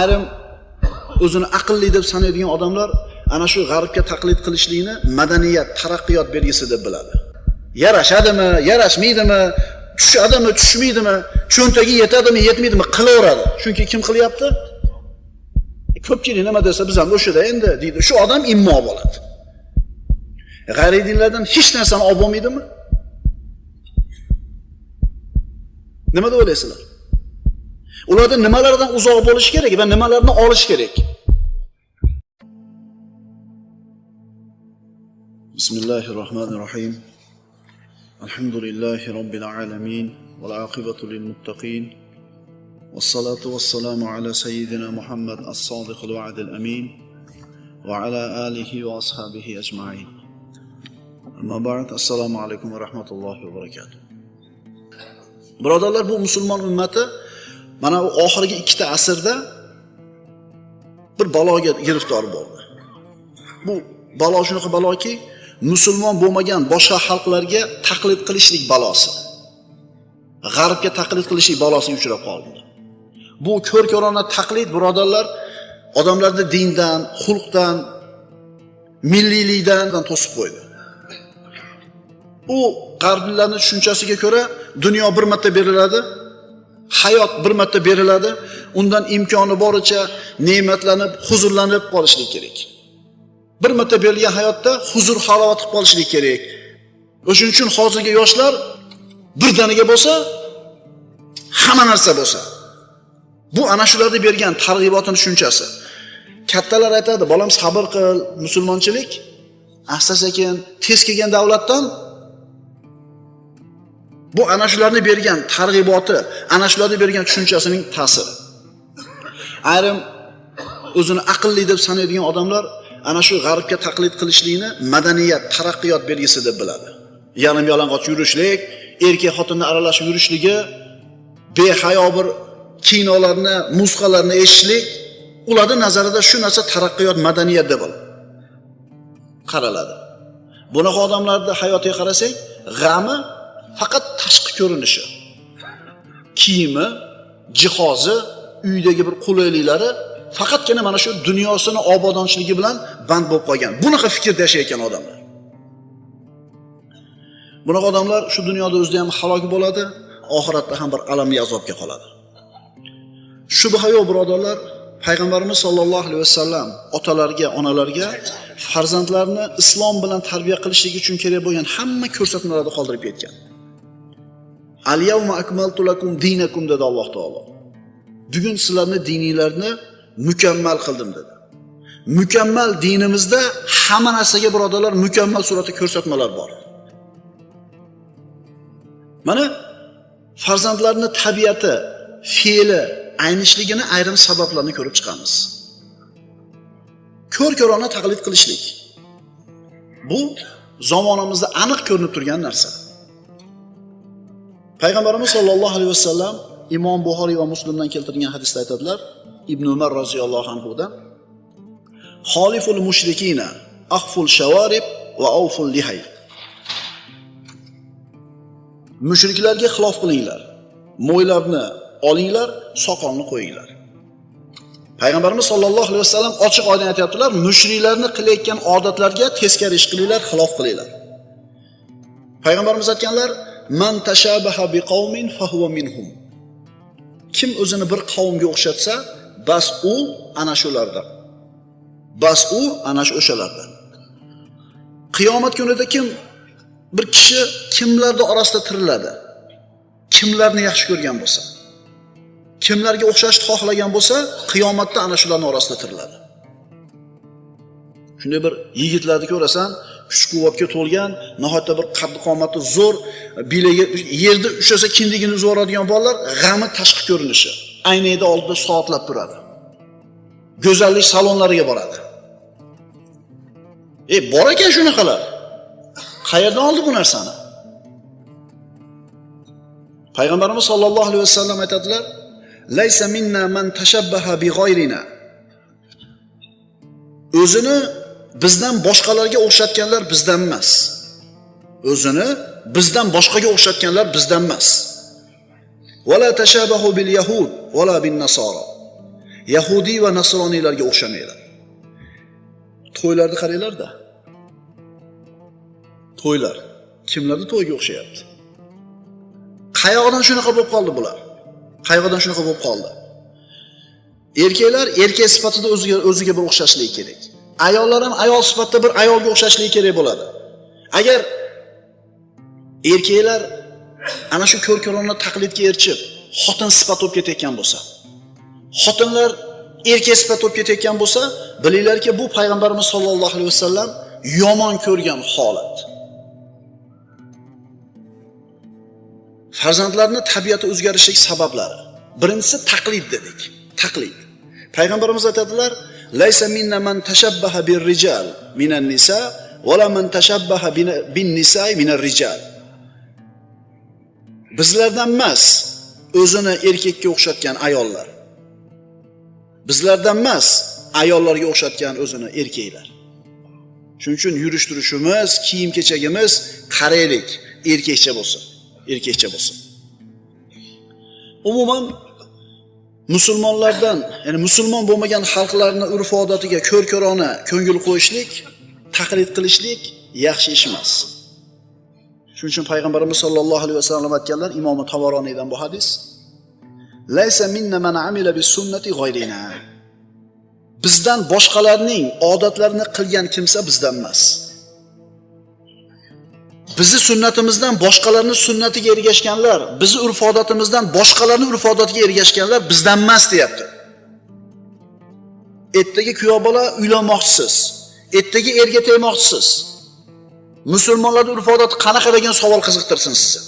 ayrim o'zini aqlli deb sanaydigan odamlar ana shu g'arbga taqlid qilishlikni madaniyat taraqqiyot belgisi deb biladi. Yarashadimi yarashmaydimi tushadimi tushmaydimi cho'ntagi yetadimi yetmaydimi qilaveradi. Chunki kim qilyapti? Ko'pchilik nima desa biz ham o'shada endi deydi. Shu odam immo bo'ladi. G'ayriy dinlardan hech narsani olib bo'lmaydimi? Nima deb o'ylaysizlar? Ularda nimalardan uzoq bo'lish kerak va nimalarni olish kerak bismillahi rohmanir rohim alhamdulillahi robbil alamin val aqibatu lil muttaqin والصلاة والسلام على سيدنا محمد الصادق الوعد الأمين وعلى آله وأصحابه أجمعين أما بعد السلام عليكم ورحمة الله وبركاته birodarlar bu musulmon ummati mana u oxirgi ikkita asrda bir baloga giriftor bo'ldi. Bu balo shunaqa baloki musulmon bo'lmagan boshqa xalqlarga taqlid qilishlik balosi. G'arbga taqlid qilishlik balosiga uchrab qoldi. Bu ko'r ko'rona taqlid birodarlar odamlarni dindan xulqdan milliylikdan to'sib qo'ydi. U g'arblarni tushunchasiga ko'ra dunyo bir marta beriladi. Hayot bir marta beriladi. Undan imkoni boricha ne'matlanib huzurlanib qolishlik kerak. Bir marta berilgan hayotda huzur halovat qilib qolishlik kerak. O'shaning uchun hozirgi yoshlar birdaniga bo'lsa hamma narsa bo'lsa. Bu ana shularni bergan targ'ibotini tushunchasi. Kattalar aytadi bolam sabr qil musulmonchilik asta sekin tez kelgan davlatdan bu ana shularni bergan targ'iboti ana shularni bergan tushunchasining ta'siri. Ayrim o'zini aqlli deb sanaydigan odamlar ana shu g'arbga taqlid qilishlikni madaniyat taraqqiyot belgisi deb biladi. Yarim yalang'och yurishlik erkak xotinni aralashib yurishligi behayo bir kinolarni musiqalarni eshitishlik ularni nazarida shu narsa taraqqiyot madaniyat deb qaraladi. Bunaqa odamlarni hayotiga qarasak g'ami faqat ko'rinishi. Kiyimi jihozi uydagi bir qulayliklari faqatgina mana shu dunyosini obodonchligi bilan band bo'lib qolgan. Bunaqa fikrda yashayotgan odamlar. Bunaqa odamlar shu dunyoda o'zida ham halok bo'ladi oxiratda ham bir alamli azobga qoladi. Shubha yo'q birodarlar. Payg'ambarimiz sollallohu alayhi vasallam otalarga onalarga farzandlarni islom bilan tarbiya qilishlik uchun kerak bo'lgan hamma ko'rsatmalarni qoldirib ketgan. Al yawma akmaltu lakum dinakum dedi alloh taolo. Bugun sizlarni dininglarni mukammal qildim dedi. Mukammal dinimizda hamma narsaga birodarlar mukammal suratda ko'rsatmalar bor. Mana farzandlarni tabiati fe'li aynishligini ayrim sabablarni ko'rib chiqamiz. Ko'r ko'rona taqlid qilishlik. Bu zamonimizda aniq ko'rinib turgan narsa. Payg'ambarimiz sollallohu alayhi vasallam imom buxoriy va muslimdan keltirgan hadisda aytadilar ibn umar roziyallohu anhudan xoliful mushrikina ahful shavarib va avful lihay mushriklarga xilof qilinglar mo'ylarni olinglar soqolni qo'yinglar. Payg'ambarimiz sollallohu alayhi vasallam ochiq oydin aytyaptilar mushriklarni qilayotgan odatlarga teskari ish qilinglar xilof qilinglar. Payg'ambarimiz aytganlar man tashabaha biqavmin fahuva minhum. Kim o'zini bir qavmga o'xshatsa bas u ana shulardan. Bas u ana o'shalardan. Qiyomat kunida kim bir kishi kimlarni orasida tiriladi? Kimlarni yaxshi ko'rgan bo'lsa? Kimlarga o'xshashni xohlagan bo'lsa qiyomatda ana shularni orasida tiriladi. Shunday bir yigitlarni ko'rasan kuch quvvatga to'lgan nihoyatda bir qaddi qomati zo'r bilagi yerda ushlasa kindigini uzib yuboradigan bolalar g'ami tashqi ko'rinishi. Aynakni oldida soatlab turadi. Go'zallik salonlariga boradi. E bor ekan shunaqalar. Qayerdan oldi bu narsani? Payg'ambarimiz sollallohu alayhi vasallam aytadilar laysa minna man tashabbaha bi g'oyrina o'zini bizdan boshqalarga o'xshatganlar bizdan emas. O'zini bizdan boshqaga o'xshatganlar bizdan emas. Vala tashabahu bil yahud vala bin nasoro yahudiy va nasroniylarga o'xshamanglar to'ylarni qaranglarda. To'ylar. Kimlarni to'yiga o'xshayapti? Qayoqdan shunaqa bo'lib qoldi bular? Qayoqdan shunaqa bo'lib qoldi? Erkaklar erkak sifatida o'ziga o'ziga bir o'xshashligi kerak. Ayollar ham ayol sifatida bir ayolga o'xshashligi kerak bo'ladi. Agar erkaklar ana shu ko'rko'rona taqlidga erishib xotin sifat bo'lib ketayotgan bo'lsa xotinlar erkak sifat bo'lib ketayotgan bo'lsa bilinglarki bu payg'ambarimiz sollallohu alayhi vasallam yomon ko'rgan holat. Farzandlarni tabiati o'zgarishlik sabablari. Birinchisi taqlid dedik. Taqlid. Payg'ambarimiz aytadilar laysa minna man tashabbaha bir rijal minan nisa vala man tashabbaha bin nisai minar rijal bizlardan emas o'zini erkakka o'xshatgan ayollar. Bizlardan emas ayollarga o'xshatgan o'zini erkaklar. Shuning uchun yurish turishimiz kiyim kechagimiz qaraylik. Erkakcha bo'lsin erkakcha bo'lsin. Umuman musulmonlardan ya'ni musulmon bo'lmagan xalqlarni urf odatiga ko'r ko'rona ko'ngil qo'yishlik taqlid qilishlik yaxshi ish emas. Shuning uchun payg'ambarimiz sollallohu alayhi vasallam aytganlar imomi tavoroniydan bu hadis laysa minna man amila bis sunnati g'oyrina bizdan boshqalarning odatlarini qilgan kimsa bizdan emas. Bizni sunnatimizdan boshqalarni sunnatiga ergashganlar bizni urf odatimizdan boshqalarni urf odatiga ergashganlar bizdan emas deyapti. Ertaga kuyov bola uylanmoqchisiz. Ertaga erga tegmoqchisiz. Musulmonlarni urf odati qanaqa degan savol qiziqtirsin sizni.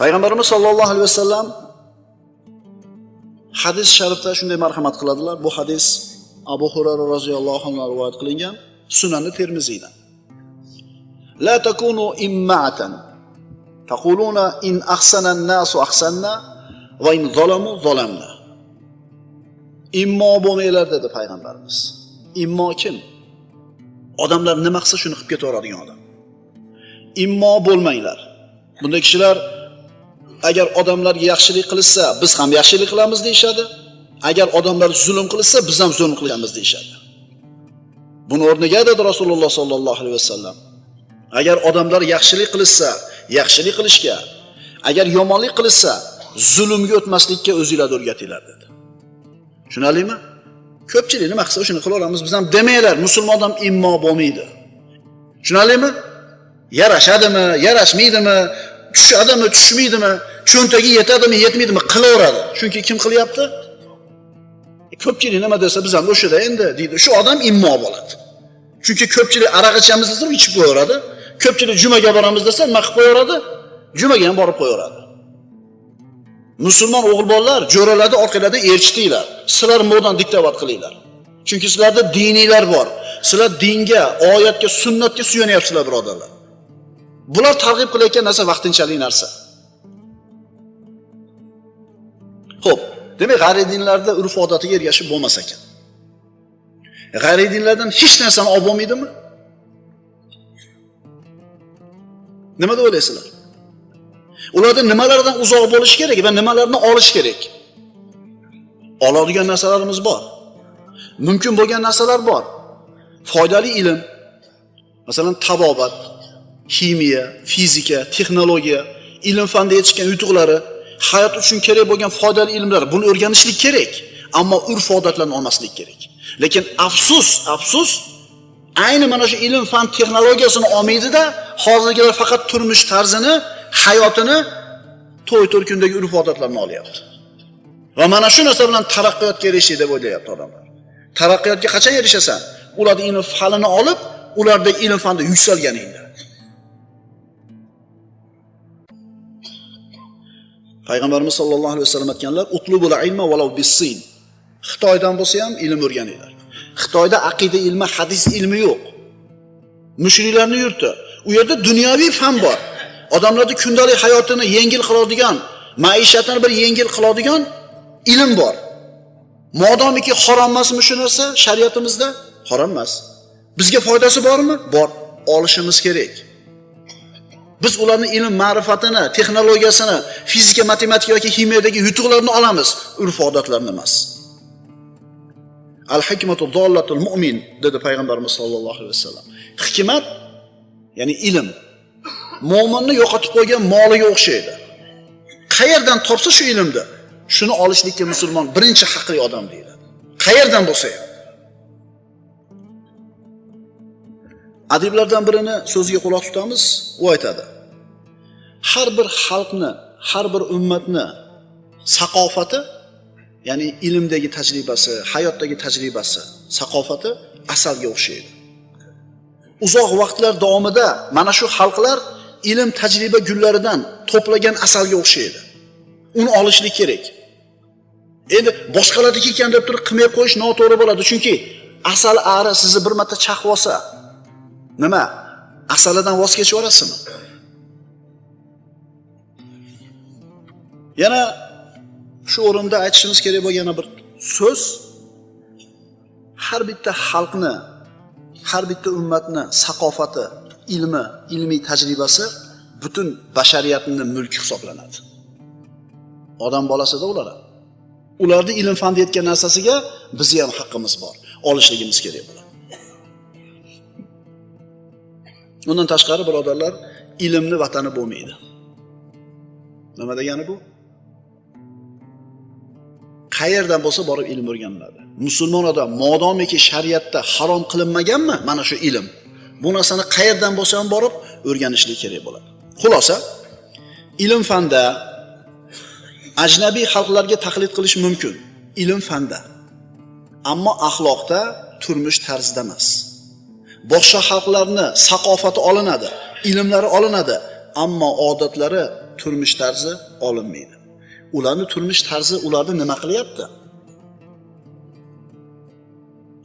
Payg'ambarimiz sollallohu alayhi vasallam hadis sharifda shunday marhamat qiladilar. Bu hadis abu hurara roziyallohu anhu rivoyat qilingan. Sunani termiziydan la takunu immatan taquluna in ahsana nasu ahsanna va in zalamu zalamna. Immo bo'lmanglar dedi payg'ambarimiz. Immo kim? Odamlar nima qilsa shuni qilib ketaveradigan odam. Immo bo'lmanglar. Bunday kishilar agar odamlarga yaxshilik qilishsa biz ham yaxshilik qilamiz deyishadi. Agar odamlar zulm qilishsa biz ham zulm qilamiz deyishadi. Buni o'rniga dedi rasululloh sollallohu alayhi vasallam. Agar odamlar yaxshilik qilishsa yaxshilik qilishga agar yomonlik qilishsa zulmga o'tmaslikka o'zinglarni o'rgatinglar dedi. Tushunarlimi? Ko'pchilik nima qilsa shuni qilaveramiz biz ham demanglar musulmon odam immo bo'lmaydi. Tushunarlimi? Yarashadimi yarashmaydimi tushadimi tushmaydimi cho'ntagi yetadimi yetmaydimi qilaveradi. Chunki kim qilyapti? E, ko'pchilik nima desa biz ham o'shada endi deydi. Shu odam immo bo'ladi. Chunki ko'pchilik aroq ichamiz desa ichib qo'yaveradi. Ko'pchilik jumaga boramiz desa nima qilib qo'yaveradi? Jumaga ham borib qo'yaveradi. Musulmon o'g'il bolalar jo'ralarni orqalarida erchitinglar. Sizlar modan diktovat qilinglar. Chunki sizlarda diniylar bor. Sizlar dinga oyatga sunnatga suyanyapsizlar birodarlar. Bular targ'ib qilayotgan narsa vaqtinchalik narsa. Ho'p demak g'ayriy dinlarda urf odatiga ergashib bo'lmas ekan. G'ayriy dinlardan hech narsani olib bo'lmaydimi? Nima deb o'ylaysizlar? Ulardan nimalardan uzoq bo'lish kerak va nimalarni olish kerak? Oladigan narsalarimiz bor. Mumkin bo'lgan narsalar bor. Foydali ilm masalan tabobat ximiya fizika texnologiya ilm fanda yetishgan yutuqlari hayot uchun kerak bo'lgan foydali ilmlar buni o'rganishlik kerak ammo urf odatlarni olmaslik kerak. Lekin afsus afsus ayni mana shu ilm fan texnologiyasini olmaydida hozirgilar faqat turmush tarzini hayotini to'y to'rkundagi urf odatlarni olyapti. Va mana shu narsa bilan taraqqiyotga erishdik deb o'ylayapti odamlar. Taraqqiyotga qachon erishasan? Ularni ilm fanini olib ulardagi ilm fanda yuksalganingda. Payg'ambarimiz sollallohu alayhi vasallam aytganlar utlubul ilma valov bisin xitoydan bo'lsa ham ilm o'rganinglar. Xitoyda aqida ilmi hadis ilmi yo'q. Mushriklarni yurti. U yerda dunyoviy fan bor. Odamlarni kundalik hayotini yengil qiladigan maishatini bir yengil qiladigan ilm bor. Modomiki harom emasmi shu narsa shariatimizda? Harom emas. Bizga foydasi bormi? Bor. Olishimiz kerak. Biz ularni ilm ma'rifatini texnologiyasini fizika matematika yoki kimyodagi yutuqlarini olamiz. Urf odatlarni emas. Al hikmatu dollatul mu'min dedi payg'ambarimiz sollallohu alayhi vasallam. Hikmat ya'ni ilm mo'minni yo'qotib qo'ygan moliga o'xshaydi. Qayerdan topsa shu ilmni shuni olishlikka musulmon birinchi haqli odam deyiladi qayerdan bo'lsa ham. Adiblardan birini so'ziga quloq tutamiz u aytadi. Har bir xalqni har bir ummatni saqofati ya'ni ilmdagi tajribasi hayotdagi tajribasi saqofati asalga o'xshaydi. Uzoq vaqtlar davomida mana shu xalqlar ilm tajriba gullaridan to'plagan asalga o'xshaydi. Uni olishlik kerak. Endi boshqalarniki ekan deb turib qilmay qo'yish noto'g'ri bo'ladi. Chunki asal ari sizni bir marta chaqib olsa nima? Asalidan voz kechib yuborasizmi? Yana shu o'rinda aytishimiz kerak bo'lgan yana bir so'z. Har bitta xalqni har bitta ummatni saqofati ilmi ilmiy tajribasi butun bashariyatni mulki hisoblanadi. Odam bolasida ular. Ularni ilm fan deyotgan narsasiga bizni ham haqqimiz bor. Olishligimiz kerak bo'ladi. Undan tashqari birodarlar ilmni vatani bo'lmaydi. Nima degani bu? Qayerdan bo'lsa borib ilm o'rganiladi. Musulmon odam modomiki shariatda harom qilinmaganmi? Mana shu ilm. Bu narsani qayerdan bo'lsa ham borib o'rganishlik kerak bo'ladi. Xulosa ilm fanda ajnabiy xalqlarga taqlid qilish mumkin. Ilm fanda. Ammo axloqda turmush tarzida emas. Boshqa xalqlarni saqofati olinadi ilmlari olinadi ammo odatlari turmush tarzi olinmaydi. Ularni turmush tarzi ularni nima qilyapti?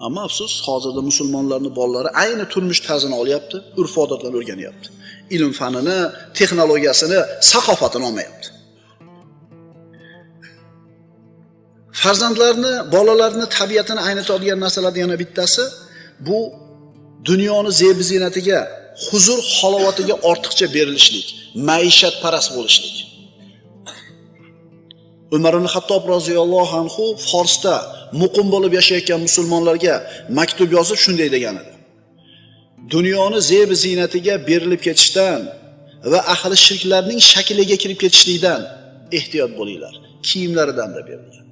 Ammo afsus hozirda musulmonlarni bolalari ayni turmush tarzini olyapti urf odatlarni o'rganyapti. Ilm fanini texnologiyasini saqofatini olmayapti. Farzandlarni bolalarni tabiatini aynitadigan narsalardan yana bittasi bu dunyoni zebi ziynatiga huzur halovatiga ortiqcha berilishlik maishatparast bo'lishlik. Umar ibn hattob roziyallohu anhu forsda muqim bo'lib yashayotgan musulmonlarga maktub yozib shunday degan edi. Dunyoni zebi ziynatiga berilib ketishdan va ahli shirklarning shakliga kirib ketishlikdan ehtiyot bo'linglar. Kiyimlaridan da berilgan.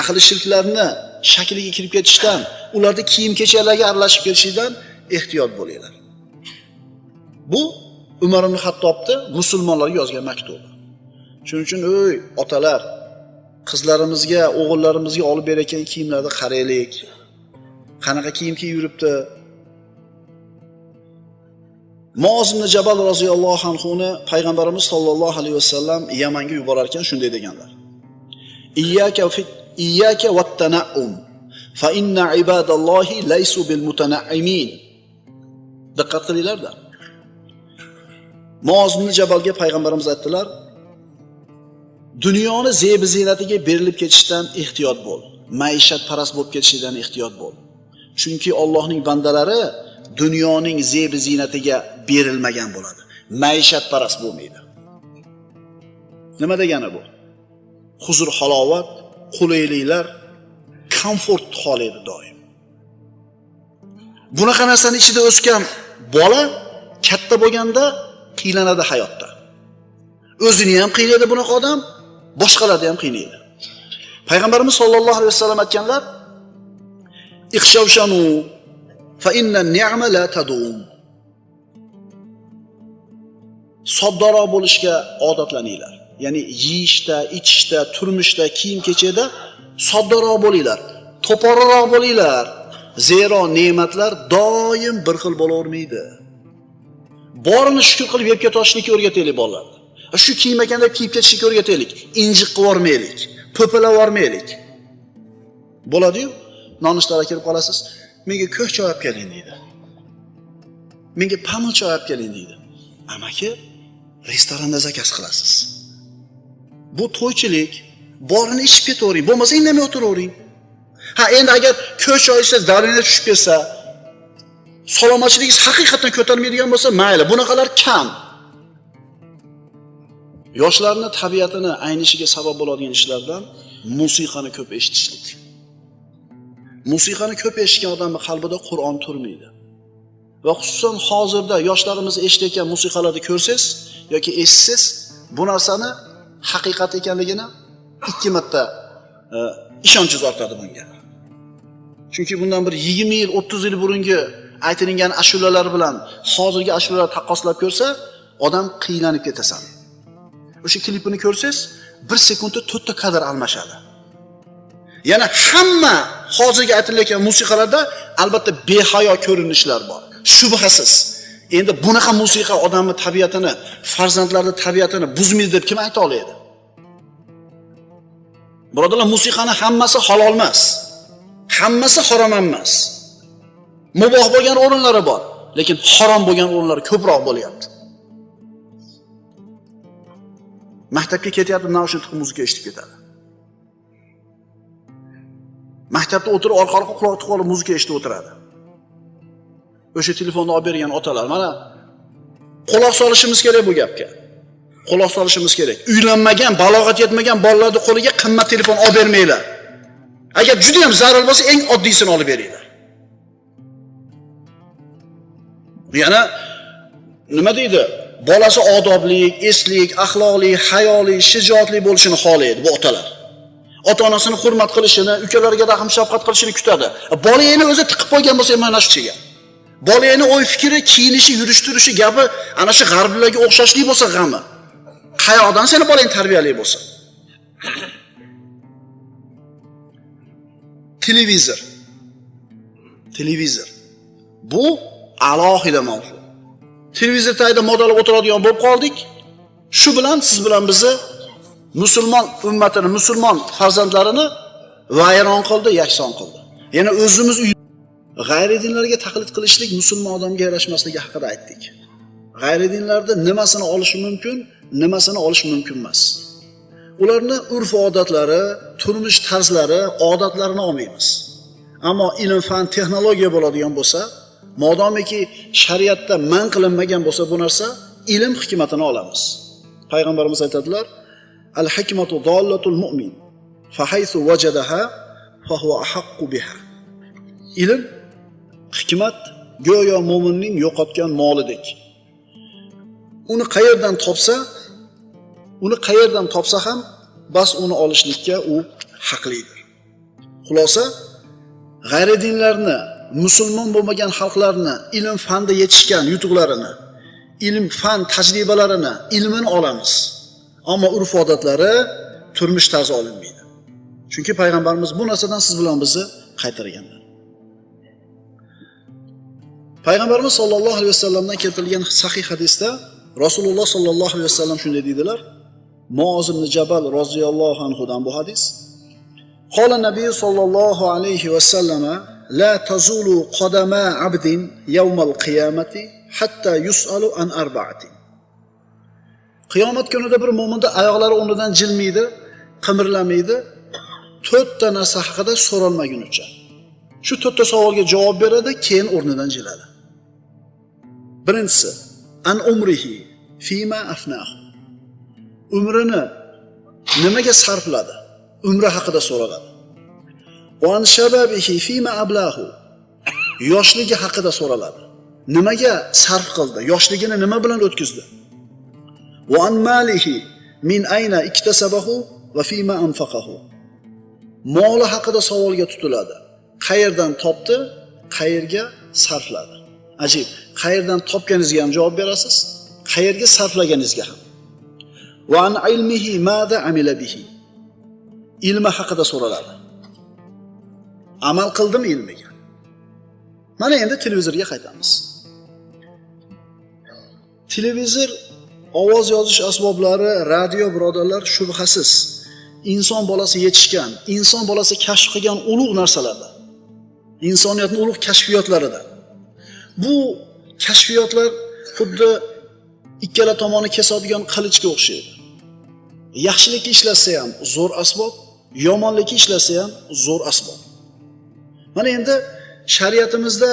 Ahli shirklarni shakliga kirib ketishdan ularni kiyim kechaklarga aralashib ketishlikdan ehtiyot bo'linglar. Bu umar ibn hattobni musulmonlarga yozgan maktubi shuning uchun ey otalar qizlarimizga o'g'illarimizga olib berayotgan kiyimlarni qaraylik. Qanaqa kiyim kiyib yuribdi? Mozimni ibn jabal roziyallohu anhuni payg'ambarimiz sollallohu alayhi vasallam yamanga yuborar ekan shunday deganlar. Iyyaka iyyaka vattanaum fa inna ibadallohi laysu bil mutanaimin diqqat qilinglarda. Moz ibn jabalga payg'ambarimiz aytdilar dunyoni zebi ziynatiga berilib ketishdan ehtiyot bo'l. Maishatparast bo'lib ketishdan ehtiyot bo'l. Chunki Allohning bandalari dunyoning zebi ziynatiga berilmagan bo'ladi. Maishatparast bo'lmaydi. Nima degani bu? Huzur halovat qulayliklar komfort edi doim. Bunaqa narsani ichida o'sgan bola katta bo'lganda qiynaladi hayotda. O'zini ham qiynaydi bunaqa odam boshqalarni ham qiynaydi payg'ambarimiz sollallohu alayhi vasallam aytganlar ixshavshanu fa inna ni'ma la tadum. Soddaroq bo'lishga odatlaninglar. Ya'ni yeyishda ichishda turmushda kiyim kechakda soddaroq bo'linglar to'poriqroq bo'linglar. Zero ne'matlar doim bir xil bo'lavermaydi. Borini shukur qilib yeb ketolishlikka o'rgataylik bolalarni shu kiyim ekan deb kiyib ketishlikka o'rgataylik. Injiq qilib yubormaylik po'pilab yubormaylik. Bo'ladiyu nonushtaga kirib qolasiz. Menga ko'k choy olib keling deydi. Menga pamir choy olib keling deydi. Amaki restoranda zakaz qilasiz. Bu to'ychilik borini ichib ketavering bo'lmasa indamay o'tiravering. Ha endi agar ko'k choy ichsangiz tushib ketsa salomatchiligingiz haqiqatdan ko'tarmaydigan bo'lsa mayli bunaqalar kam. Yoshlarni tabiatini aynishiga sabab bo'ladigan ishlardan musiqani ko'p eshitishlik. Musiqani ko'p eshitgan odamni qalbida qur'on turmaydi. Va xususan hozirda yoshlarimiz eshitayotgan musiqalarni ko'rsangiz yoki eshitsangiz bu narsani haqiqat ekanligini ikki marta e, ishonchingiz ortadi bunga. Chunki bundan bir yigirma yil o'ttiz yil burungi aytilingan ashulalar bilan hozirgi ashulalar taqqoslab ko'rsa odam qiynalib ketasan. O'sha klipini ko'rsangiz bir sekundda to'rtta kadr almashadi. Yana hamma hozirgi aytilayotgan musiqalarda albatta behayo ko'rinishlar bor. Shubhasiz. Endi bunaqa musiqa odamni tabiatini farzandlarni tabiatini buzmaydi deb kim ayta oladi birodarlar musiqani hammasi halol emas. Hammasi harom emas. Muboh bo'lgan o'rinlari bor lekin harom bo'lgan o'rinlari ko'proq bo'lyapti. Maktabga ketyapti naushnik muzika eshitib ketadi? Maktabda o'tirib orqa orqa quloq tiqib olib muzika eshitib o'tiradi. O'sha telefonni olib bergan otalar mana quloq solishimiz kerak bu gapga. Quloq solishimiz kerak. Uylanmagan balog'at yetmagan bolalarni qo'liga qimmat telefon olib bermanglar. Agar juda yam zarur bo'lsa eng oddiysini olib beringlar. Yana nima deydi? Bolasi odobli eslik axloqli hayoli shijoatli bo'lishini xohlaydi bu otalar. Ota onasini hurmat qilishini ukalariga rahm shafqat qilishini kutadi. Bolangni o'zi tiqib qo'ygan bo'lsa mana shu kishiga bolangni o'y fikri kiyinishi yurish turishi gapi ana shu g'arblarga o'xshashlik bo'lsa g'ami. Qayoqdan seni bolang tarbiyali bo'lsa? Televizor. Televizor. Bu alohida mavzu. Televizor tagida modalab o'tiradigan bo'lib qoldik. Shu bilan siz bilan bizni musulmon ummatini musulmon farzandlarini vayron qildi yakson qildi. Yana o'zimiz g'ayridinlarga taqlid qilishlik musulmon odamga yarashmasligi haqida aytdik. G'ayridinlarni nimasini olish mumkin nimasini olish mumkin emas. Ularni urf odatlari turmush tarzlari odatlarini olmaymiz. Ammo ilm fan texnologiya bo'ladigan bo'lsa modomiki shariatda man qilinmagan bo'lsa bu narsa ilm hikmatini olamiz. Payg'ambarimiz aytadilar al hikmatu dollatul mu'min fahaysu vajadaha fahuva ahaqqu biha. Ilm hikmat go'yo mo'minning yo'qotgan molidek uni qayerdan topsa uni qayerdan topsa ham bas uni olishlikka u haqlidir. Xulosa g'ayridinlarni musulmon bo'lmagan xalqlarni ilm fanda yetishgan yutuqlarini ilm fan tajribalarini ilmini olamiz. Ammo urf odatlari turmush tarzi olinmaydi. Chunki payg'ambarimiz bu narsadan siz bilan bizni qaytarganlar payg'ambarimiz sollallohu alayhi vasallamdan keltirilgan sahih hadisda rasululloh sollallohu alayhi vasallam shunday deydilar. Muoz jabal roziyallohu anhudan bu hadis. Qola nabiy sollallohu alayhi vasallama la tazulu qadama abdin yawmal qiyamati hatta yusalu an arba'ati. Qiyomat kunida bir mo'minni oyoqlari o'rnidan jilmaydi qimirlamaydi. To'rtta narsa haqida so'ralmagunicha shu to'rtta savolga javob beradi keyin o'rnidan jiladi. Birinchisi an umrihi fima afnahu umrini nimaga sarfladi? Umri haqida so'raladi an shababihi fima ablahu yoshligi haqida so'raladi. Nimaga sarf qildi? Yoshligini nima bilan o'tkazdi? An malihi min ayna iktasabahu va fima anfaqahu. Moli haqida savolga tutiladi. Qayerdan topdi? Qayerga sarfladi? Ajib qayerdan topganingizga ham javob berasiz? Qayerga sarflaganingizga ham. Va an ilmihi mada amila bihi. Ilmi haqida so'raladi. Amal qildimi ilmiga. Mana endi televizorga qaytamiz. Televizor ovoz yozish asboblari radio birodarlar shubhasiz. Inson bolasi yetishgan inson bolasi kashf qilgan ulug' narsalarda insoniyatni ulug' kashfiyotlaridan bu kashfiyotlar xuddi ikkala tomoni kesadigan qilichga o'xshaydi. Yaxshilikka ishlatsa ham zo'r asbob yomonlikka ishlatsa ham zo'r asbob. Mana endi shariatimizda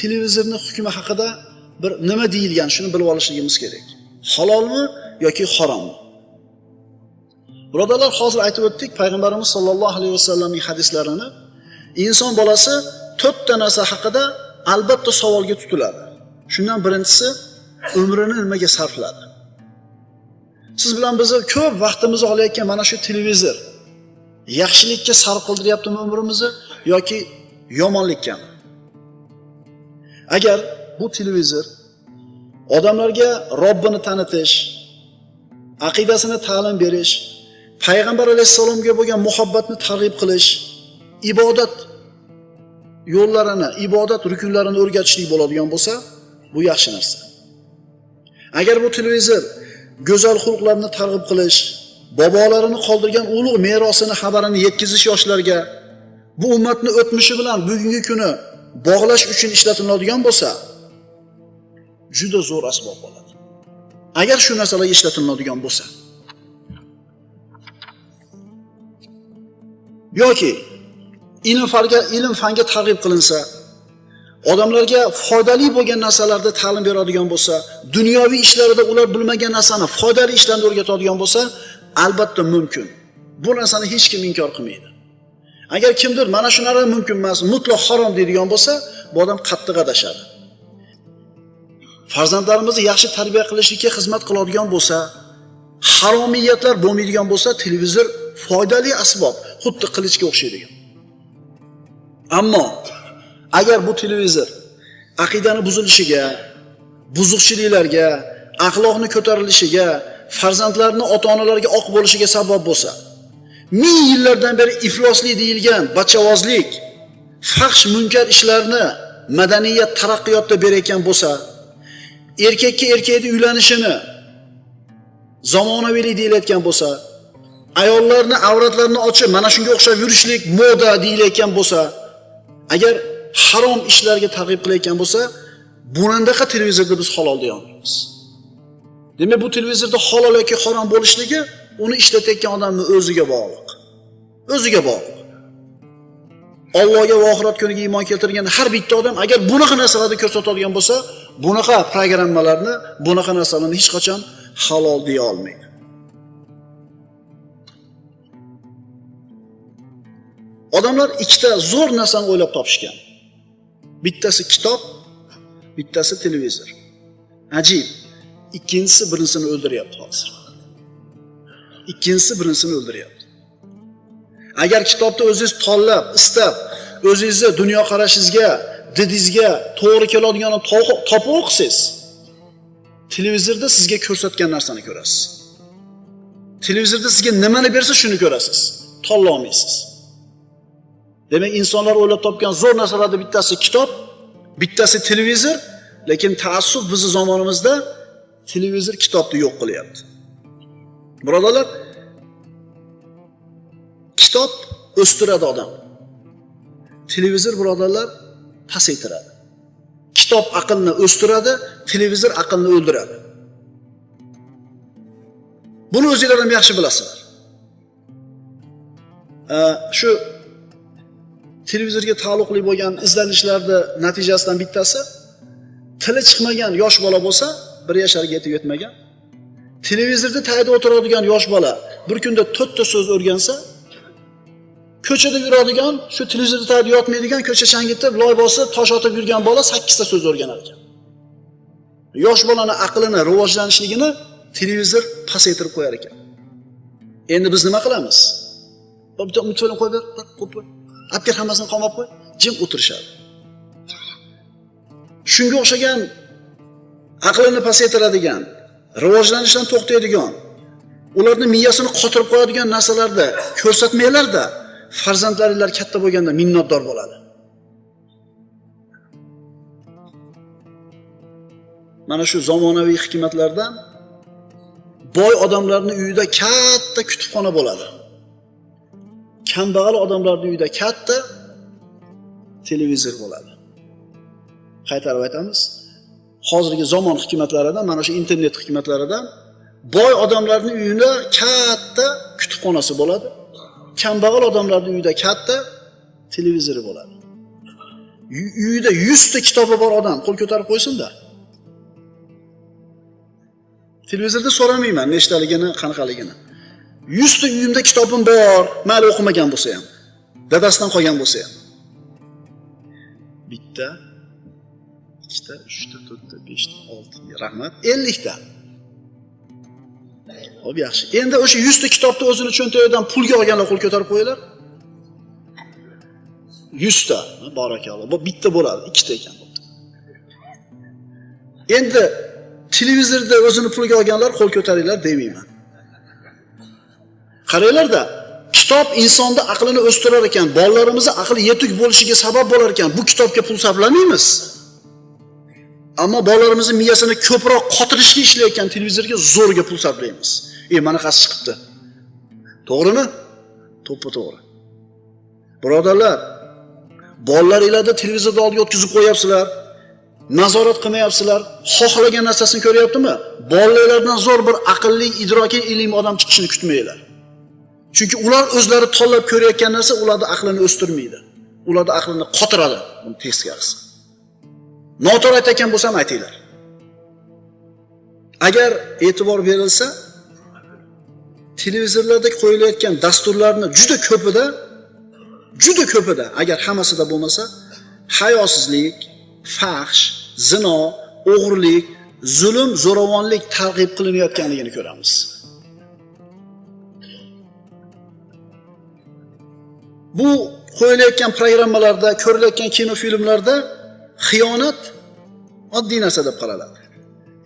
televizorni hukmi haqida bir nima deyilgan shuni bilib olishligimiz kerak. Halolmi yoki harommi? Birodarlar, hozir aytib o'tdik, payg'ambarimiz sollallohu alayhi vasallamning hadislarini. Inson bolasi to'rtta narsa haqida albatta savolga tutiladi. Shundan birinchisi umrini nimaga sarfladi? Siz bilan bizni ko'p vaqtimizni olayotgan mana shu televizor yaxshilikka sarf qildiryaptimi umrimizni yoki yomonlikkami? Agar bu televizor odamlarga Robbini tanitish, aqidasini ta'lim berish, payg'ambar alayhissalomga bo'lgan muhabbatni targ'ib qilish, ibodat yo'llarini, ibodat rukunlarini o'rgatishlik bo'ladigan bo'lsa, bu yaxshi narsa. Agar bu televizor go'zal xulqlarni targ'ib qilish, bobolarini qoldirgan ulug' merosini xabarini yetkazish yoshlarga, bu ummatni o'tmishi bilan bugungi kuni bog'lash uchun ishlatiladigan bo'lsa, juda zo'r asbob bo'ladi. Agar shu narsalar ishlatiladigan bo'lsa, yoki ilm farga ilm fanga targ'ib qilinsa, odamlarga foydali bo'lgan narsalarda ta'lim beradigan bo'lsa, dunyoviy ishlarida ular bilmagan narsani foydali ishlarni o'rgatadigan bo'lsa, albatta mumkin. Bu narsani hech kim inkor qilmaydi. Agar kimdir mana shu narsa mumkin emas, mutlaq harom deydigan bo'lsa, bu odam qattiq adashadi. Farzandlarimizni yaxshi tarbiya qilishlikka xizmat qiladigan bo'lsa, haromiyatlar bo'lmaydigan bo'lsa, televizor foydali asbob, xuddi qilichga o'xshaydi. Ammo agar bu televizor aqidani buzilishiga, buzuqchiliklarga, axloqni ko'tarilishiga, farzandlarni ota-onalarga oq bo'lishiga sabab bo'lsa, ming yillardan beri iflosli deyilgan bachavozlik, fahsh munkar ishlarni madaniyat taraqqiyotda berayotgan bo'lsa, erkakka erkakni uylanishini zamonaviylik deyilayotgan bo'lsa, ayollarni avratlarini ochib mana shunga o'xshab yurishlik moda deyilayotgan bo'lsa, agar harom ishlarga targ'ib qilayotgan bo'lsa, bunandaqa televizorda biz halol deya olmaymiz. Demak, bu televizorda halol yoki harom bo'lishligi uni ishlatayotgan odamning o'ziga bog'liq. O'ziga bog'liq. Allohga va oxirat kuniga iymon keltirgan har bitta odam agar bunaqa narsalarni ko'rsatadigan bo'lsa, bunaqa programmalarni, bunaqa narsalarni hech qachon halol deya olmaydi. Odamlar ikkita zo'r narsani o'ylab topishgan. Bittasi kitob, bittasi televizor. Ajib. Ikkinchisi birinchisini o'ldiryapti hozir. Ikkinchisi birinchisini o'ldiryapti. Agar kitobni o'zingiz tanlab, istab, o'zingizni dunyoqarashingizga, didingizga to'g'ri keladiganini topib o'qisangiz, televizorda sizga ko'rsatgan narsani ko'rasiz. Televizorda sizga nimani bersa shuni ko'rasiz. Tanlay olmaysiz. Demak, insonlar o'ylab topgan zo'r narsalardan bittasi kitob, bittasi televizor, lekin taassuf bizning zamonimizda televizor kitobni yo'q qilyapti. Birodarlar, kitob o'stiradi odam. Televizor birodarlar pasaytiradi. Kitob aqlni o'stiradi, televizor aqlni o'ldiradi. Buni o'zingizlar ham yaxshi bilasizlar. Shu televizorga taalluqli bo'lgan izlanishlarda natijasidan bittasi tili chiqmagan yosh bola bo'lsa, bir yasharga yetib yetmagan. Televizorda tagida o'tiradigan yosh bola bir kunda 4 ta so'z o'rgansa, ko'chada yuradigan, shu televizorda tagida yotmaydigan, ko'cha changitib, loy bosib, tosh otib yurgan bola 8 ta so'z o'rganar ekan. Yosh bolani aqlini, rivojlanishligini televizor pasaytirib qo'yar ekan. Endi biz nima qilamiz? Bitta qo'yib ber, qo'yib olib kel hammasini qamab qo'y, jim o'tirishadi. Shunga o'xshagan aqlini pasaytiradigan, rivojlanishdan to'xtaydigan, ularni miyasini qotirib qo'yadigan narsalarda ko'rsatmanglarda farzandlaringlar katta bo'lganda minnatdor bo'ladi. Mana shu zamonaviy hikmatlardan boy odamlarning uyida katta kutubxona bo'ladi. Kambag'al odamlarning uyida katta televizor bo'ladi. Qaytarib aytamiz. hozirgi zamon hikmatlaridan, mana shu internet hikmatlaridan boy odamlarning uyida katta kutubxonasi bo'ladi. Kambag'al odamlarning uyida katta televizori bo'ladi. Uyida 100 ta kitobi bor odam qo'l ko'tarib qo'ysin-da. Televizorda so'ramayman nechtaligini, qanaqaligini. Yuzta uyimda kitobim bor. Mayli o'qimagan bo'lsa ham dadasidan qolgan bo'lsa ham bitta ikkita uchta to'rtta beshta oltita rahmat. Ellikta. Hop yaxshi. Endi o'sha yuzta kitobni o'zini cho'ntagidan pulga olganlar qo'l ko'tarib qo'yinglar. Yuzta. Barakalloh. Bu bitta bo'ladi ikkita ekan. Endi televizorda o'zini pulga olganlar qo'l ko'taringlar demayman. Qaranglarda kitob insonni aqlini o'stirar ekan bolalarimizni aqli yetuk bo'lishiga sabab bo'lar ekan bu kitobga pul sarflamaymiz. Ammo bolalarimizni miyasini ko'proq qotirishga ishlayotgan televizorga zo'rga pul sarflaymiz. E manaqasi chiqibdi. To'g'rimi? To'ppa to'g'ri. Birodarlar bolalaringlarni televizorni oldiga o'tkazib qo'yyapsizlar nazorat qilmayapsizlar xohlagan narsasini ko'ryaptimi? Bolalaringlardan zo'r bir aqlli idroki ilmli odam chiqishini kutmanglar chunki ular o'zlari tanlab ko'rayotgan narsa ularni aqlini o'stirmaydi. Ularni aqlini qotiradi uni teskarisi noto'g'ri aytayotgan bo'lsam aytinglar. Agar e'tibor berilsa televizorlarda qo'yilayotgan dasturlarni juda ko'pida juda ko'pida agar hammasida bo'lmasa hayosizlik fahsh zino o'g'irlik zulm zo'ravonlik targ'ib qilinayotganligini ko'ramiz. Bu qo'yilayotgan programmalarda ko'rilayotgan kino filmlarda xiyonat oddiy narsa deb qaraladi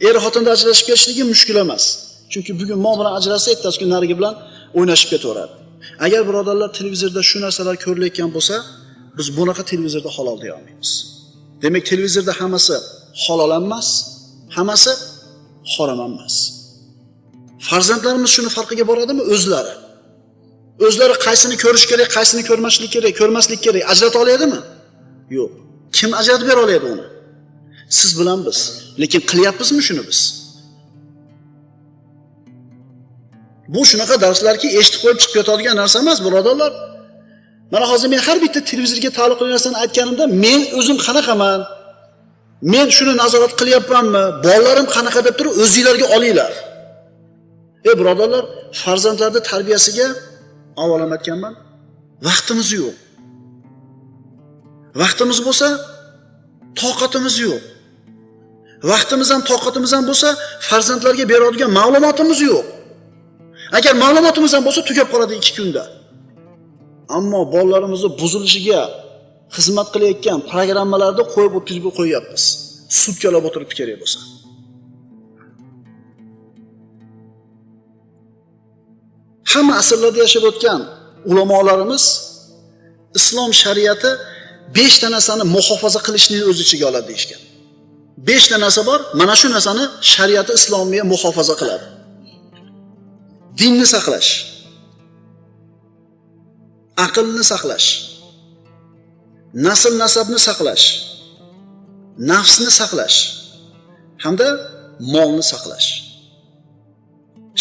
er xotinni ajrashib ketishligi mushkul emas. Chunki bugun mol bilan ajrashsa ertasi kun narigi bilan o'ynashib ketaveradi. Agar birodarlar televizorda shu narsalar ko'rilayotgan bo'lsa biz bunaqa televizorda halol deya olmaymiz. Demak televizorda hammasi halol emas hammasi harom emas. Farzandlarimiz shuni farqiga boradimi? O'zlari. O'zlari qaysini ko'rish kerak qaysini ko'rmaslik kerak ko'rmaslik kerak. Ajrata oladimi yo'q. Kim ajratib bera oladi uni? Siz bilan biz. Lekin qilyapmizmi shuni biz? Bu shunaqa darslarki eshitib qo'yib chiqib ketadigan narsa emas birodarlar. Mana hozir men har bitta televizorga taalluqli narsani aytganimda men o'zim qanaqaman? Men shuni nazorat qilyapmanmi? Bolalarim qanaqa deb turib o'zinglarga olinglar. Ey birodarlar farzandlarni tarbiyasiga avval ham aytganman vaqtimiz yo'q. Vaqtimiz bo'lsa toqatimiz yo'q. Vaqtimiz ham toqatimiz ham bo'lsa farzandlarga beradigan ma'lumotimiz yo'q. Agar ma'lumotimiz ham bo'lsa tugab qoladi ikki kunda. Ammo bolalarimizni buzilishiga xizmat qilayotgan programmalarni qo'yib o'tkazib qo'yyapmiz sutkalab o'tiribdi kerak bo'lsa. Hamma asrlarda yashab o'tgan ulamolarimiz islom shariati beshta narsani muhofaza qilishni o'z ichiga oladi deyishgan. Beshta narsa bor mana shu narsani shariati islomiya muhofaza qiladi. Dinni saqlash. Aqlni saqlash. Nasl nasabni saqlash. Nafsni saqlash. Hamda molni saqlash.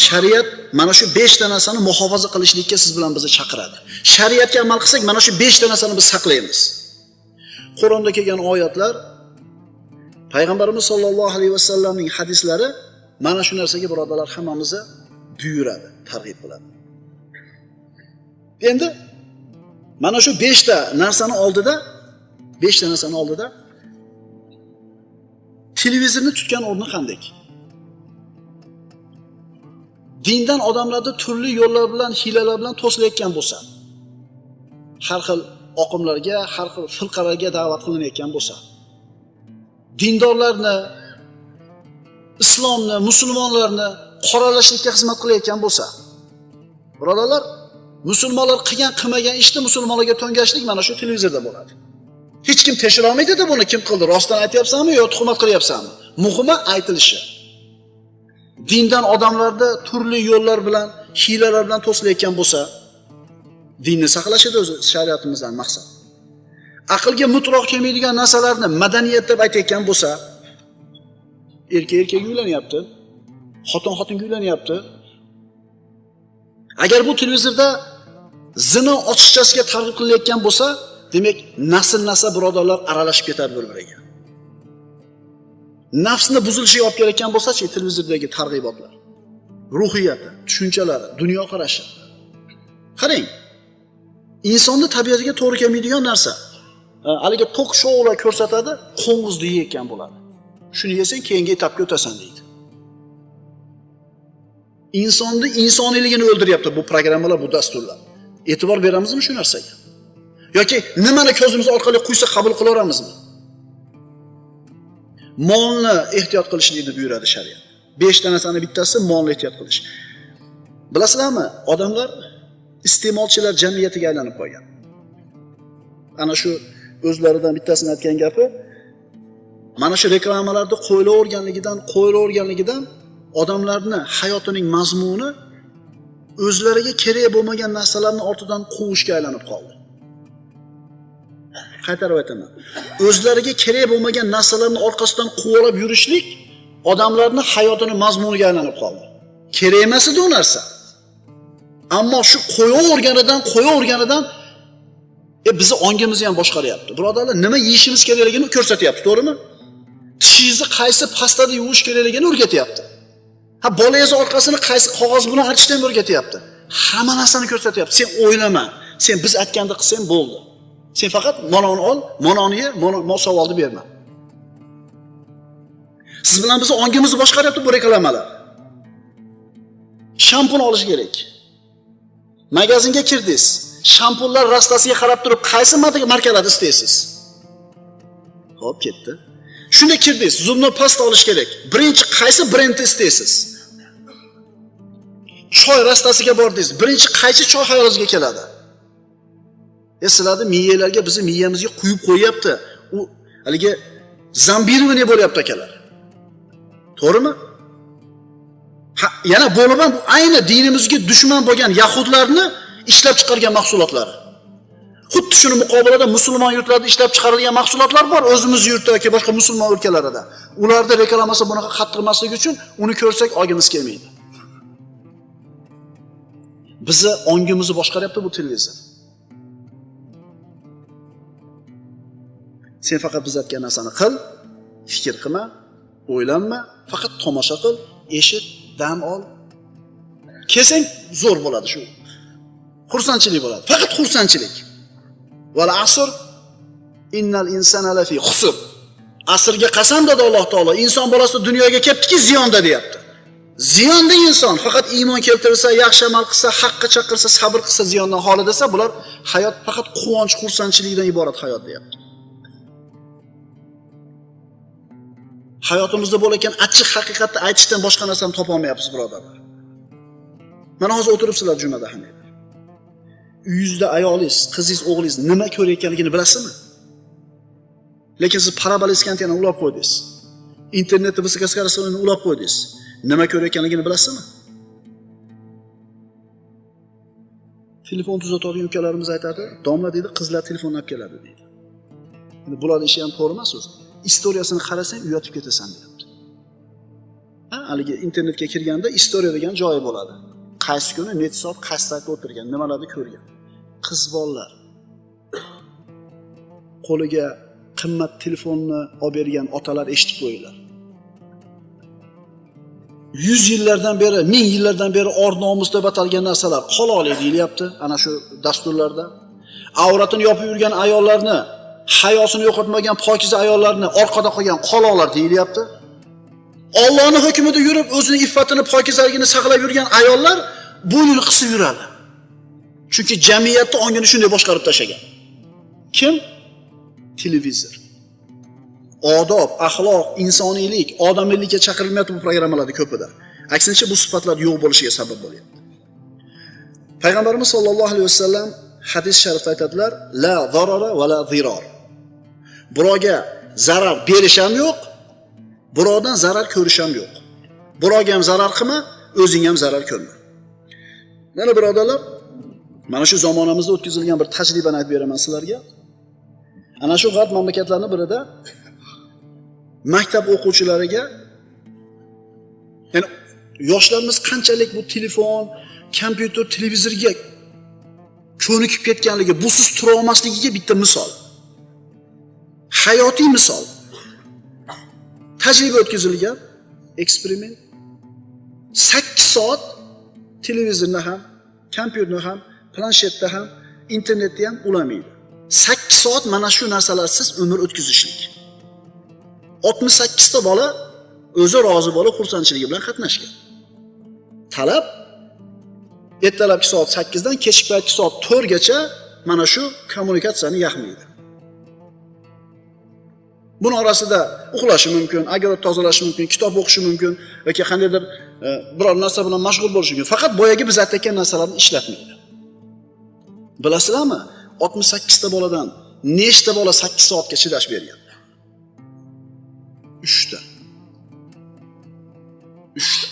Shariat mana shu beshta narsani muhofaza qilishlikka siz bilan bizni chaqiradi. Shariatga amal qilsak mana shu beshta narsani biz saqlaymiz. Qur'onda kelgan oyatlar payg'ambarimiz sollallohu alayhi vasallamning hadislari mana shu narsaga birodarlar hammamizni buyuradi targ'ib qiladi. Endi mana shu beshta narsani oldida beshta narsani oldida televizorni tutgan o'rni qanday? Dindan odamlarni turli yo'llar bilan hiylalar bilan to'silayotgan bo'lsa har xil oqimlarga har xil firqalarga da'vat qilinayotgan bo'lsa dindorlarni islomni musulmonlarni qoralashlikka xizmat qilayotgan bo'lsa birodarlar musulmonlar qilgan qilmagan ishni musulmonlarga to'ngashlik mana shu televizorda bo'ladi. Hech kim tekshira olmaydida buni kim qildi? Rostdan aytyapsanmi yo tuhmat qilyapsanmi? Muhimi aytilishi. Dindan odamlarda turli yo'llar bilan hiylalar bilan to'silayotgan bo'lsa dinni saqlash edi o'zi shariatimizdan maqsad. Aqlga mutroq kelmaydigan narsalarni madaniyat deb aytayotgan bo'lsa erkak erkakga uylanyapti xotin xotinga uylanyapti. Agar bu televizorda zino ochiqchasiga targ'ib qilinayotgan bo'lsa demak nasl nasab birodarlar aralashib ketadi bir biriga nafsni buzilishiga olib kelayotgan bo'lsachi televizordagi targ'ibotlar ruhiyati tushunchalari dunyoqarashi qarang insonni tabiatiga to'g'ri kelmaydigan narsa e, haligi tok shoular ko'rsatadi qo'ng'izni yeyotgan bo'ladi. Shuni yesang keyingi etapga o'tasan deydi. Insonni insoniyligini o'ldiryapti bu programmalar bu dasturlar. E'tibor beramizmi shu narsaga? Yoki nimani ko'zimiz orqali quysa qabul qilaveramizmi? Molni ehtiyot qilishlikni buyuradi shariat. Beshta narsani bittasi molni ehtiyot qilish. Bilasizlarmi odamlar iste'molchilar jamiyatiga aylanib qolgan. Ana shu o'zlaridan bittasini aytgan gapi mana shu reklamalarni qo'yilaverganligidan qo'yilaverganligidan odamlarni hayotining mazmuni o'zlariga kerak bo'lmagan narsalarni ortidan quvishga aylanib qoldi. Qaytarib aytaman o'zlariga kerak bo'lmagan narsalarni orqasidan quvalab yurishlik odamlarni hayotini mazmuniga aylanib qoldi. Kerak emas edi u narsa. Ammo shu qo'yaverganidan qo'yaverganidan e bizni ongimizni ham boshqaryapti. Birodarlar nima yeyishimiz kerakligini ko'rsatyapti to'g'rimi? Tishingizni qaysi pastada yuvish kerakligini o'rgatyapti. Ha bolangizni orqasini qaysi qog'oz bilan artishni ham o'rgatyapti. Hamma narsani ko'rsatyapti. Sen o'ylama sen biz aytganda qilsang bo'ldi. Sen faqat mononi ol mononi ye mol savolni berma. Siz bilan bizni ongimizni boshqaryapti bu reklamalar. Shampun olish kerak. Magazinga kirdingiz. Shampunlar rastasiga qarab turib qaysi markalarni istaysiz? Ho'p ketdi. Shunda kirdingiz zubni past olish kerak. Birinchi qaysi brendni istaysiz? Choy rastasiga bordingiz. Birinchi qaysi choy xayolingizga keladi? E, sizlarni miyalarga bizni miyamizga quyib qo'yyapti. U haligi zambirovание bo'lyapti akalar? To'g'rimi? Yana bo'lib ham bu ayni dinimizga dushman bo'lgan yahudlarni ishlab chiqargan mahsulotlari. Xuddi shuni muqobilada musulmon yurtlarda ishlab chiqarilgan mahsulotlar bor o'zimiz yurtda yoki boshqa musulmon o'lkalarida. Ularni reklamasi bunaqa qattiq emasligi uchun uni ko'rsak olgimiz kelmaydi. Bizni ongimizni boshqaryapti bu televizor. Sen faqat biz aytgan narsani qil fikr qilma o'ylanma faqat tomosha qil eshit dam ol. Kelsang zo'r bo'ladi shu. Xursandchilik bo'ladi faqat xursandchilik. Val asr innal insana lafi husr asrga qasam dedi alloh taolo inson bolasi dunyoga kelibdiki ziyonda deyapti. Ziyonda inson faqat iymon keltirsa yaxshi amal qilsa haqqa chaqirsa sabr qilsa ziyondan xoli desa bular hayot faqat quvonch xursandchilikdan iborat hayot deyapti. Hayotimizda bo'layotgan achchiq haqiqatni aytishdan boshqa narsani topolmayapmiz birodarlar mana hozir o'tiribsizlar jumada hammanglar uyingizda ayolingiz qizingiz o'g'lingiz nima ko'rayotganligini bilasizmi? Lekin siz paraboleskantiyani ulab qo'ydingiz. Internetni высокоскоростныйni ulab qo'ydingiz. Nima ko'rayotganligini bilasizmi? Telefon tuzatadigan ukalarimiz aytadi domla deydi qizlar telefonni olib keladi deydi. Bularni ishi ham to'g'ri emas o'zi. Istoriyasini qarasang uyatib ketasan deyapti. Haligi internetga kirganda istoriya degan joyi bo'ladi. Qaysi kuni nechi soat qaysi saytda o'tirgan nimalarni ko'rgan? Qiz bolalar. Qo'liga qimmat telefonni olib bergan otalar eshitib qo'yinglar. Yuz yillardan beri ming yillardan beri or nomus deb atalgan narsalar qololi deyilyapti ana shu dasturlarda. Avratini yopib yurgan ayollarni hayosini yo'qotmagan pokiza ayollarni orqada qolgan qoloqlar deyilyapti. Ollohni hukmida yurib o'zini iffatini pokizaligini saqlab yurgan ayollar bo'ynini qisib yuradi. Chunki jamiyatni ongini shunday boshqarib tashlagan. Kim? Televizor. Odob axloq insoniylik odamiylikka chaqirilmayapti bu programmalarni ko'pida. Aksincha bu sifatlar yo'q bo'lishiga sabab bo'lyapti. Payg'ambarimiz sollallohu alayhi vasallam hadis sharifda aytadilar la zarara va la ziror birovga zarar berish ham yo'q birovdan zarar ko'rish ham yo'q. Birovga ham zarar qilma o'zing ham zarar ko'rma. Mana birodarlar mana shu zamonamizda o'tkazilgan bir tajribani aytib beraman sizlarga. Ana shu g'arb mamlakatlarini birida maktab o'quvchilariga ya'ni yoshlarimiz qanchalik bu telefon kompyuter televizorga ko'nikib ketganligi busiz tura olmasligiga bitta misol. Hayotiy misol. Tajriba o'tkazilgan eksperiment. Sakkiz soat televizorni ham kompyuterni ham planshetda ham internetda ham ulamaydi. Sakkiz soat mana shu narsalarsiz umr o'tkazishlik. Oltmish sakkizta bola o'zi rozi bo'lib xursandchiligi bilan qatnashgan. Talab ertalabki soat sakkizdan kechki paytki soat to'rtgacha mana shu kommunikatsiyani yaxmaydi. Buni orasida uxlashi mumkin agar tozalashi mumkin kitob o'qishi mumkin yoki qandaydir e, biror narsa bilan mashg'ul bo'lishi mumkin. Faqat boyagi biz aytayotgan narsalarni ishlatmaydi. Bilasizlarmi? Oltmish sakkizta boladan nechta bola sakkiz soatga chidash bergan? Uchta. Uchta.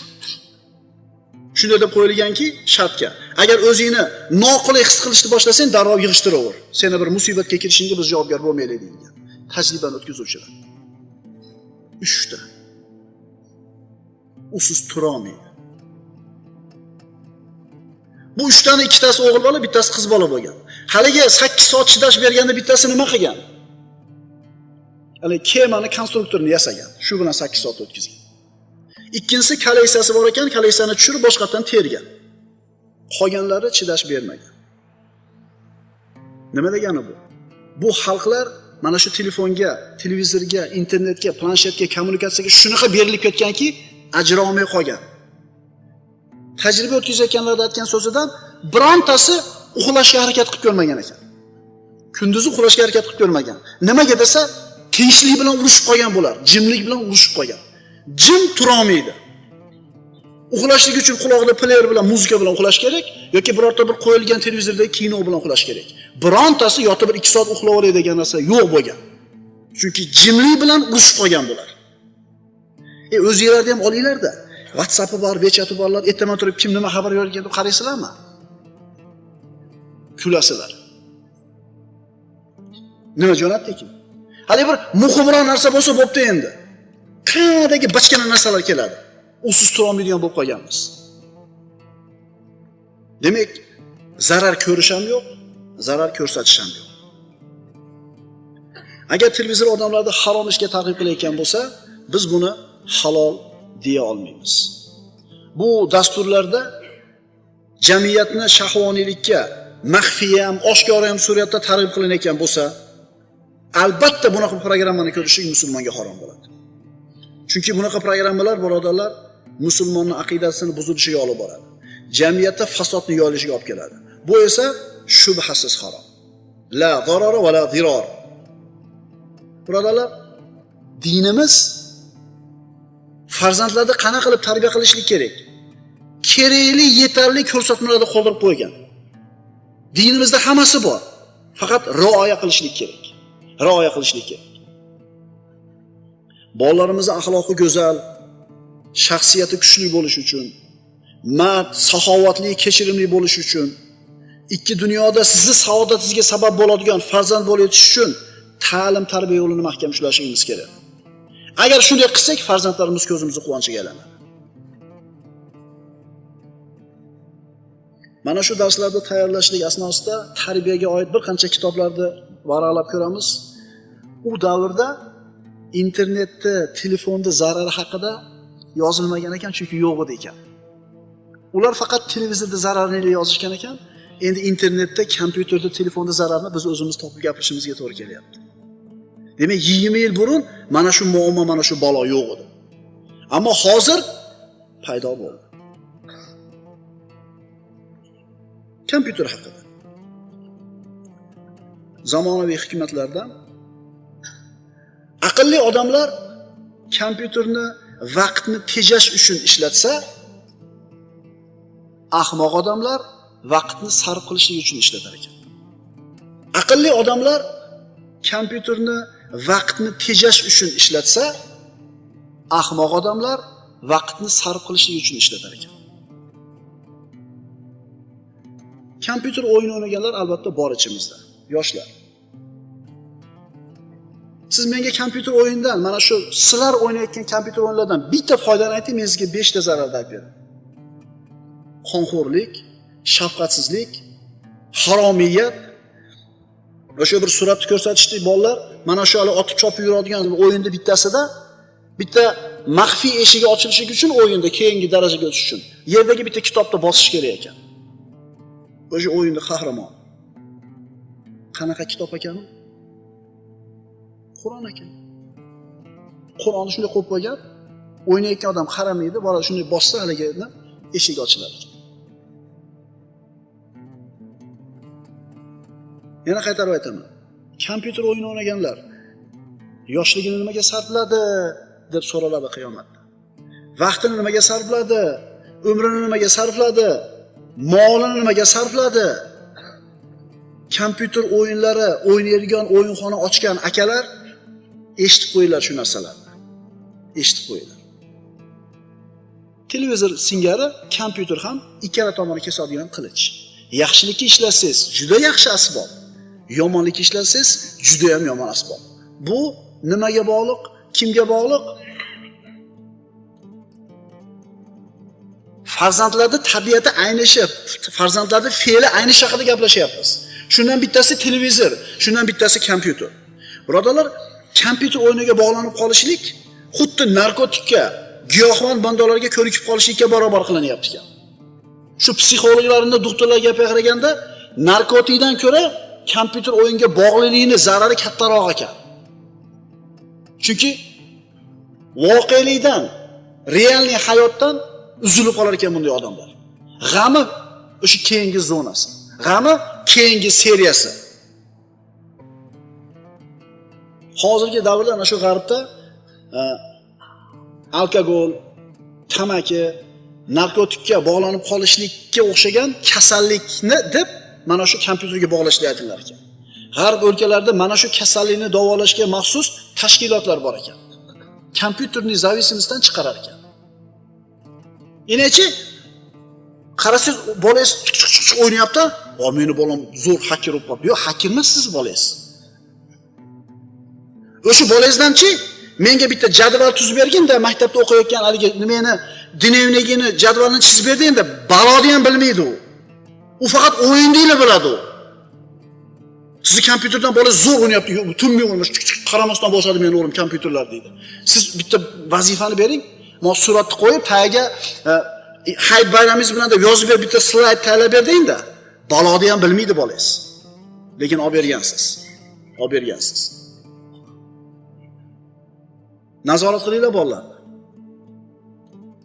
Shunday deb qo'yilganki shartga. Agar o'zingni noqulay his qilishni boshlasang darrov yig'ishtiraver. Seni bir musibatga kirishingga biz javobgar bo'lmaylik deyilgan. Tajribani o'tkazuvchilar. Uchta. Usiz turolmaydi bu uchtani ikkitasi o'g'il bola bittasi qiz bola bo'lgan. Haligi sakkiz soat chidash berganda bittasi nima qilgan? Haligi kemani konstruktorini yasagan. Shu bilan sakkiz soat o'tkazgan. Ikkinchisi kolleksiyasi bor ekan kolleksiyani tushirib boshqatdan tergan. Qolganlari chidash bermagan. Nima degani bu? Bu xalqlar mana shu telefonga televizorga internetga planshetga kommunikatsiyaga shunaqa berilib ketganki ajrolmay qolgan. Tajriba o'tkazayotganlarda aytgan so'zidan birontasi uxlashga harakat qilib ko'rmagan ekan. Kunduzi uxlashga harakat qilib ko'rmagan. Nimaga desa tinchlik bilan urushib qolgan bular jimlik bilan urushib qolgan. Jim turolmaydi. Uxlashlik uchun quloqda player bilan muzika bilan uxlash kerak yoki birorta bir qo'yilgan televizordagi kino bilan uxlash kerak. Birontasi yotib bir ikki soat uxlab olay degan narsa yo'q bo'lgan. Chunki jimlik bilan urushib qolgan bular. E o'zinglarni ham olinglarda whatsappi bor vechati borlar ertaman turib kim nima xabar bergan deb qaraysizlarmi kulasizlar nima jo'natdi ekan? Haligi bir muhimroq narsa bo'lsa bo'pti endi. Qayerdagi bachkana narsalar keladi. Usiz turolmaydigan bo'lib qolganmiz. Demak zarar ko'rish ham yo'q zarar ko'rsatish ham yo'q agar televizor odamlarni harom ishga targ'ib qilayotgan bo'lsa biz buni halol deya olmaymiz. Bu dasturlarda jamiyatni shahvoniylikka maxfiy ham oshkora ham suratda targ'ib qilinayotgan bo'lsa albatta bunaqa programmani ko'rishlik musulmonga harom bo'ladi. Chunki bunaqa programmalar birodarlar musulmonni aqidasini buzilishiga olib boradi. Jamiyatda fasodni yoyilishiga olib keladi. Bu esa shubhasiz harom. La zarara va la ziror. Birodarlar dinimiz farzandlarni qanaqa qilib tarbiya qilishlik kerak? Kerakli yetarli ko'rsatmalarni qoldirib qo'ygan. Dinimizda hammasi bor. Faqat rioya qilishlik kerak. Rioya qilishlik kerak. Bolalarimizni axloqi go'zal shaxsiyati kuchli bo'lishi uchun mard saxovatli kechirimli bo'lishi uchun ikki dunyoda sizni saodatingizga sabab bo'ladigan farzand bo'lib yetish uchun ta'lim tarbiya yo'lini mahkam ushlashimiz kerak. Agar shunday qilsak farzandlarimiz ko'zimizni quvonchiga aylanadi. Mana shu darslarni tayyorlashlik asnosida tarbiyaga oid bir qancha kitoblarni varaqlab ko'ramiz. U davrda internetni telefonni zarari haqida yozilmagan ekan chunki yo'q edi ekan. Ular faqat televizorda zararini yozishgan ekan endi internetda kompyuterda telefonda zararni biz o'zimiz topib gapirishimizga to'g'ri kelyapti. Demak yigirma yil burun mana shu muammo mana shu balo yo'q edi. Ammo hozir paydo bo'ldi. Kompyuter haqida. Zamonaviy hikmatlardan aqlli odamlar kompyuterni vaqtni tejash uchun ishlatsa ahmoq odamlar vaqtni sarf qilishlik uchun ishlatar ekan. Aqlli odamlar kompyuterni vaqtni tejash uchun ishlatsa ahmoq odamlar vaqtni sarf qilishlik uchun ishlatar ekan. Kompyuter o'yin o'ynaganlar albatta bor ichimizda yoshlar. Siz menga kompyuter o'yinidan mana shu sizlar o'ynayotgan kompyuter o'yinlardan bitta foydani ayting men sizga beshta zararni aytib beraman qonxo'rlik shafqatsizlik haromiyat. O'sha bir suratni ko'rsatishdi bolalar mana shu hali otib chopib yuradigan o'yinni bittasida bitta maxfiy eshigi ochilishi uchun o'yinda keyingi darajaga o'tish uchun yerdagi bitta kitobni bosish kerak ekan. O'sha o'yinni qahramoni qanaqa kitob ekan u qur'on ekan. Qur'onni shunday qo'yib qo'ygan o'ynayotgan odam qaramaydi bola shunday bossa haligi eshik ochiladi. Yana qaytarib aytaman. Kompyuter o'yini o'ynaganlar yoshligini nimaga sarfladi deb so'raladi qiyomatda. Vaqtini nimaga sarfladi umrini nimaga sarfladi molini nimaga sarfladi? Kompyuter o'yinlari o'ynaydigan o'yinxona ochgan akalar eshitib qo'yinglar shu narsalarni. Eshitib qo'yinglar. Televizor singari kompyuter ham ikkala tomoni kesadigan qilich. Yaxshilikka ishlasangiz juda yaxshi asbob. Yomonlik ishlasangiz juda ham yomon asbob. Bu nimaga bog'liq kimga bog'liq? Farzandlarni tabiati aynishi farzandlarni fe'li aynishi haqida gaplashyapmiz. Shundan bittasi televizor shundan bittasi kompyuter. Birodarlar kompyuter o'yiniga bog'lanib qolishlik xuddi narkotikka giyohvand bandalarga ko'nikib qolishlikka barobar qilinyapti ekan. Shu psixologlarni doktorlar gapiga qaraganda narkotikdan ko'ra kompyuter o'yinga bog'liqligini zarari kattaroq ekan. Chunki voqelikdan realniy hayotdan uzilib qolar ekan bunday odamlar. G'ami o'sha keyingi zonasi. G'ami keyingi seriyasi. Hozirgi davrda ana shu g'arbda e, alkogol tamaki narkotikka bog'lanib qolishlikka o'xshagan kasallikni deb mana shu kompyuterga bog'lash aytinglar ekan. G'arb o'lkalarida mana shu kasallikni davolashga maxsus tashkilotlar bor ekan. Kompyuterni зависимостьdan chiqarar ekan. Inechi qarasangiz bolangiz o'ynayapti. O meni bolam zo'r haker bo'lib qolibdi. Yo'q haker emas sizni bolangiz o'sha bolangizdanchi menga bitta jadval tuzib berginda maktabda o'qiyotgan haligi nimani dnevnigini jadvalini chizib berdingda baloni ham bilmaydi u. u faqat o'yindanglar biladi u. Sizni kompyuterdan bola zo'r o'ynayapti tunmay o'ynash qaramasdan bosadi meni o'g'lim kompyuterlar deydi. Siz bitta vazifani bering man suratni qo'yib tagiga e, hayit bayramingiz bilan deb yozib ber bitta slayd tayyorlab berdingda baloni ham bilmaydi bolangiz lekin olib bergansiz. Olib bergansiz. Nazorat qilinglar bolalarni.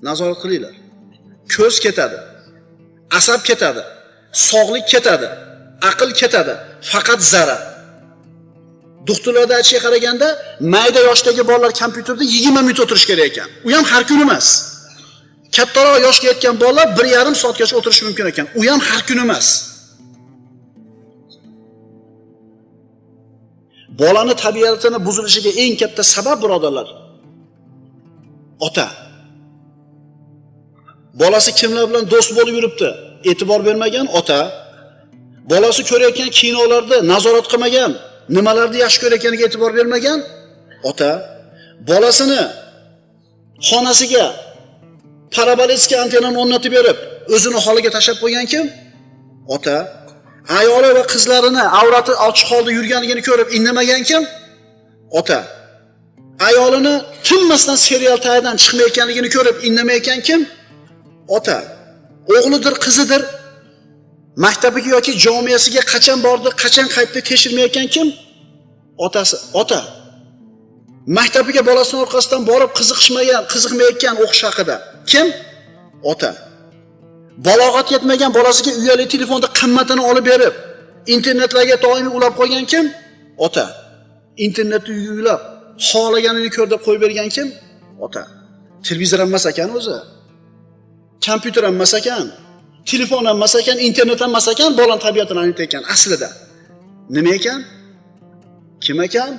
Nazorat qilinglar. Ko'z ketadi asab ketadi. Sog'lik ketadi aql ketadi faqat zarar. Doktorlarda qaraganda mayda yoshdagi bolalar kompyuterda yigirma minut o'tirish kerak ekan. U ham har kun emas. Kattaroq yoshga yetgan bolalar bir yarim soatgacha o'tirishi mumkin ekan. U ham har kun emas. Bolani tabiatini buzilishiga eng katta sabab birodarlar ota. Bolasi kimlar bilan do'st bo'lib yuribdi? E'tibor bermagan ota bolasi ko'rayotgan kinolarda nazorat qilmagan nimalarni yaxshi ko'rayotganiga e'tibor bermagan ota bolasini xonasiga parabolitskiy antennani o'rnatib berib o'zini holiga tashlab qo'ygan kim? Ota. Ayoli va qizlarini avrati ochiq holda yurganligini ko'rib indamagan kim? Ota. Ayolini tinmasdan serial tagidan chiqmayotganligini ko'rib indamayotgan kim? Ota. O'g'lidir qizidir. Maktabiga yoki jomiyasiga qachon bordi qachon qaytdi tekshirmayotgan kim? Otasi ota. Maktabiga bolasini orqasidan borib qiziqishmagan qiziqmayotgan o'qish haqida. Kim? Ota. Balog'at yetmagan bolasiga uyali telefonda qimmatini olib berib internetlarga doimiy ulab qo'ygan kim? Ota. Internetni uylab xohlaganini ko'r deb qo'yib bergan kim? Ota. Televizor emas ekan o'zi. Kompyuter ham emas ekan telefon ham emas ekan internet ham emas ekan bolani tabiatini anglatayotgan aslida. Nima ekan? Kim ekan?